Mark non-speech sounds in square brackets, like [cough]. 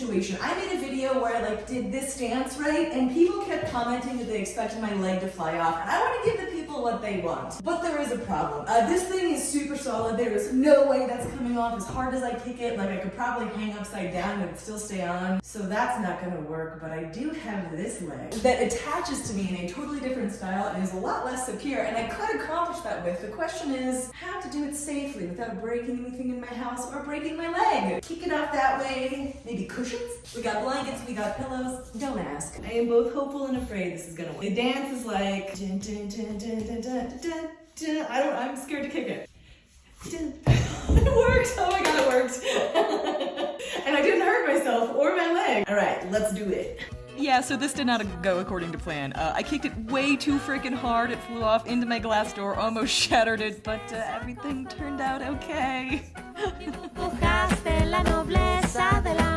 situation. I made a video where I like did this dance right and people kept commenting that they expected my leg to fly off and I want to give the people what they want. But there is a problem. Uh, this thing is super solid. There is no way that's coming off as hard as I kick it. Like I could probably hang upside down and still stay on. So that's not gonna work, but I do have this leg that attaches to me in a totally different style and is a lot less secure and I could accomplish that with. The question is how to do it safely without breaking anything in my house or breaking my leg. Kick it off that way. Maybe cushions? We got blankets, we got pillows. Don't ask. I am both hopeful and afraid this is gonna work. The dance is like dun, dun, dun, dun, dun, dun, dun, dun. I don't I'm scared to kick it. Dun. [laughs] it worked! Oh my god, it worked! [laughs] and I didn't hurt myself or my leg. Alright, let's do it. Yeah, so this did not go according to plan. Uh, I kicked it way too freaking hard. It flew off into my glass door, almost [laughs] shattered it, but uh, everything turned out okay. Dibujaste la nobleza.